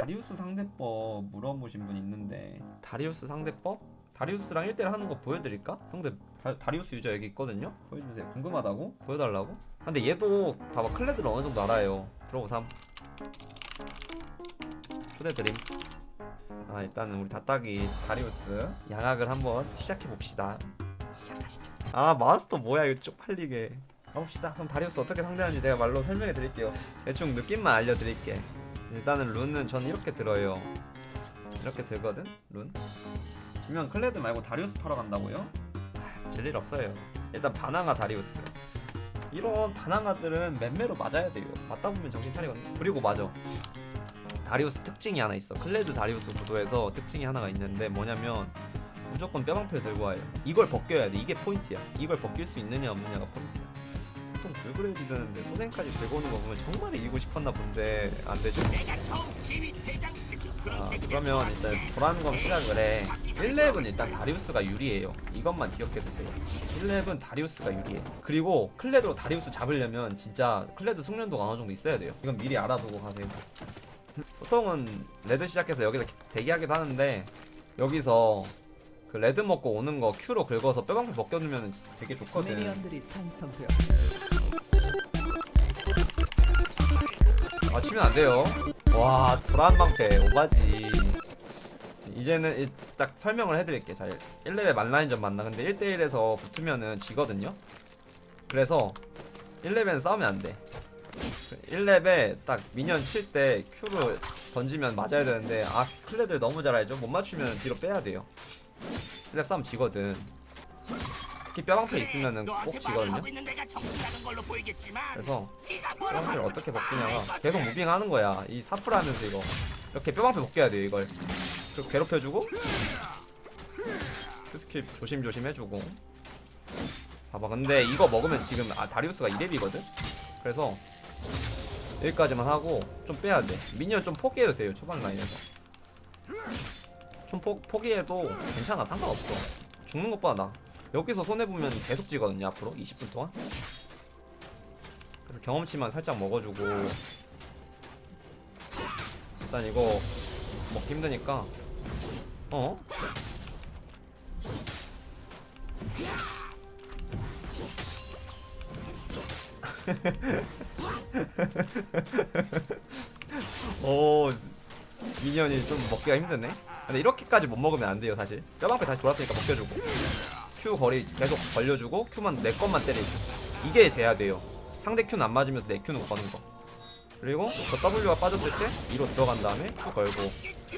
다리우스 상대법 물어보신 분 있는데. 다리우스 상대법? 다리우스랑 1대1 하는 거 보여드릴까? 형들 다, 다리우스 유저 여기 있거든요? 보여주세요. 궁금하다고? 보여달라고? 아, 근데 얘도 봐봐 클레드를 어느 정도 알아요. 들어보삼. 초대드림. 아 일단은 우리 다따기 다리우스 양악을 한번 시작해봅시다. 시작하시죠. 아 마스터 뭐야 이거 쪽팔리게. 가봅시다. 그럼 다리우스 어떻게 상대하는지 내가 말로 설명해 드릴게요. 대충 느낌만 알려드릴게 일단은 룬은 저는 이렇게 들어요. 이렇게 들거든 룬. 지면 클레드 말고 다리우스 팔러 간다고요? 아, 질일 없어요. 일단 바나가 다리우스. 이런 바나가들은 맴매로 맞아야 돼요. 맞다 보면 정신 차리거든요. 그리고 맞아. 다리우스 특징이 하나 있어. 클레드 다리우스 구도에서 특징이 하나가 있는데 뭐냐면 무조건 뼈방패를 들고 와요. 이걸 벗겨야 돼. 이게 포인트야. 이걸 벗길 수 있느냐 없느냐가 포인트야 보통 불그레이드 드는데 소생까지 들고 오는 거 보면 정말 이기고 싶었나 본데 안 되죠? 아, 그러면 일단 도란검 시작을 해. 1렙은 일단 다리우스가 유리해요. 이것만 기억해두세요. 1렙은 다리우스가 유리해. 그리고 클레드로 다리우스 잡으려면 진짜 클레드 숙련도가 어느 정도 있어야 돼요. 이건 미리 알아두고 가세요. 보통은 red 시작해서 여기서 기- 대기하기도 하는데 여기서 그 red 먹고 오는 거 Q로 긁어서 뼈방패 벗겨주면 되게 좋거든 minion들이 생성되어 아 치면 안 돼요. 와 불안 방패 오바지. 이제는 이- 딱 설명을 해드릴게. 자 1렙에 만라인전 만나. 근데 1대1에서 붙으면은 지거든요. 그래서 1렙엔 싸우면 안 돼. 1렙에 딱 미니언 칠 때 Q를 던지면 맞아야 되는데 아 클레들 너무 잘 알죠? 못 맞추면 뒤로 빼야 돼요. 1렙 싸움 지거든. 특히 뼈방패 있으면은 꼭 지거든요. 그래서 뼈방패를 어떻게 벗기냐가 계속 moving하는 거야 이 사프를 하면서 이거 이렇게 뼈방패 벗겨야 돼요 이걸 그리고 괴롭혀주고 그 스킬 조심조심 해주고 봐봐 근데 이거 먹으면 지금 아 다리우스가 2렙이거든? 그래서 여기까지만 하고 좀 빼야 돼 minion 좀 포기해도 돼요 초반 라인에서 좀 포, 포기해도 괜찮아. 상관없어. 죽는 것보다 나. 여기서 손해보면 계속 지거든요 앞으로. 20분 동안. 그래서 경험치만 살짝 먹어주고. 일단 이거 먹기 힘드니까. 어? 오 미니언이 좀 먹기가 힘드네. 근데 이렇게까지 못 먹으면 안 돼요 사실. 뼈방패 다시 돌았으니까 먹겨주고. Q 거리 계속 벌려주고 Q만 내 것만 때리고. 이게 돼야 돼요. 상대 Q는 안 맞으면서 내 Q는 거는 거. 그리고 저 W가 빠졌을 때 2로 들어간 다음에 Q 걸고 2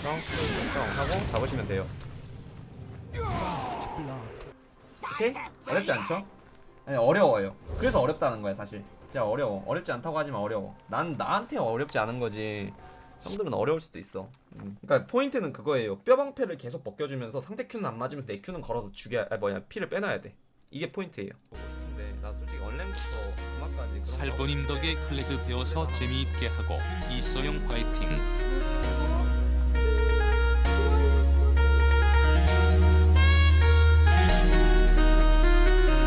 Q 하고 잡으시면 돼요. 오케이? 어렵지 않죠? 아니 어려워요. 그래서 어렵다는 거야 사실 진짜 어려워. 어렵지 않다고 하지만 어려워. 난 나한테 어렵지 않은 거지. 형들은 어려울 수도 있어. 음. 그러니까 포인트는 그거예요. 뼈방패를 계속 벗겨주면서 상대 Q는 안 맞으면서 내 Q는 걸어서 죽여 아 뭐냐 피를 빼놔야 돼. 이게 포인트예요. 근데 나 솔직히 그런 거 살보님 덕에 클레드 배워서 재미있게 하고 이소영 화이팅